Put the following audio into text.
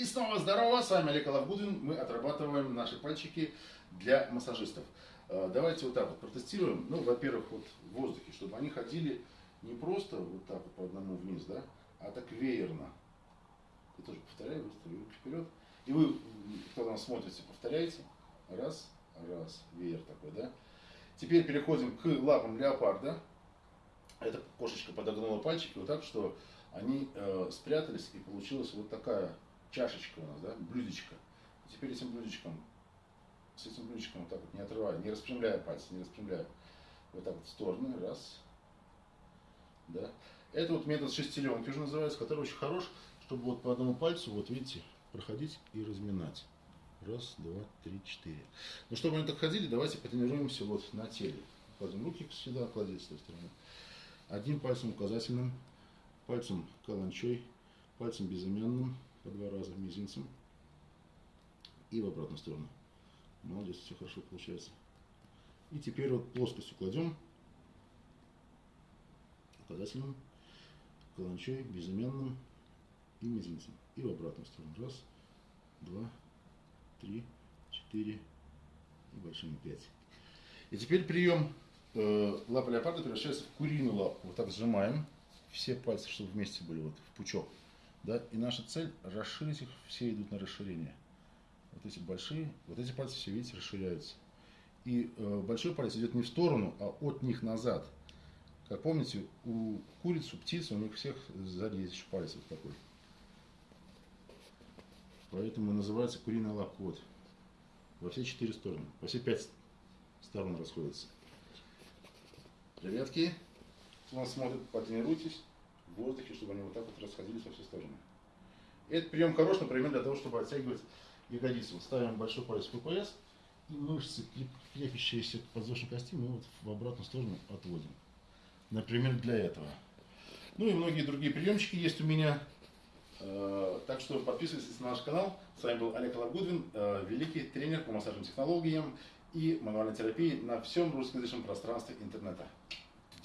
И снова здорово, с вами Олег Алавгудин. Мы отрабатываем наши пальчики для массажистов. Э, Давайте вот так вот протестируем. Ну, во-первых, вот в воздухе, чтобы они ходили не просто вот так вот по одному вниз, да, а так веерно. Я тоже повторяю, выставлю руки вперед. И вы, кто там смотрите, повторяйте. Раз, раз, веер такой, да. Теперь переходим к лапам леопарда. Эта кошечка подогнула пальчики вот так, что они э, спрятались, и получилась вот такая чашечка у нас, да, блюдечко. И теперь этим блюдечком, с этим блюдечком вот так вот, не отрывая, не распрямляя пальцы, не распрямляя, вот так вот в стороны, раз, да. Это вот метод шестеренки уже называется, который очень хорош, чтобы вот по одному пальцу, вот видите, проходить и разминать. Раз, два, три, четыре. Ну, чтобы они так ходили, давайте потренируемся вот на теле. Кладем руки сюда, кладите с той стороны. Одним пальцем указательным, пальцем каланчой, пальцем безымянным, по два раза мизинцем и в обратную сторону. Молодец, все хорошо получается. И теперь вот плоскостью кладем указательным, каланчой, безымянным и мизинцем. И в обратную сторону. Раз, два, три, четыре и большими пять. И теперь прием э, лапа леопарда превращается в куриную лапу. Вот так сжимаем все пальцы, чтобы вместе были вот в пучок. Да? И наша цель расширить их, все идут на расширение. Вот эти большие, вот эти пальцы все, видите, расширяются. И э, большой палец идет не в сторону, а от них назад. Как помните, у куриц, у птиц, у них всех сзади есть еще палец вот такой. Поэтому называется куриная лапка. Вот. Во все четыре стороны. Во все пять сторон расходятся. Ребятки, кто нас смотрит, потренируйтесь в воздухе, чтобы они вот так вот расходились во все стороны. Этот прием хорош, например, для того, чтобы оттягивать ягодицы. Вот ставим большой палец в ППС, и мышцы, крепящиеся к подвздошной кости, мы вот в обратную сторону отводим. Например, для этого. Ну и многие другие приемчики есть у меня. Э, Так что подписывайтесь на наш канал. С вами был Олег Лагудвин, э, великий тренер по массажным технологиям и мануальной терапии на всем русскоязычном пространстве интернета.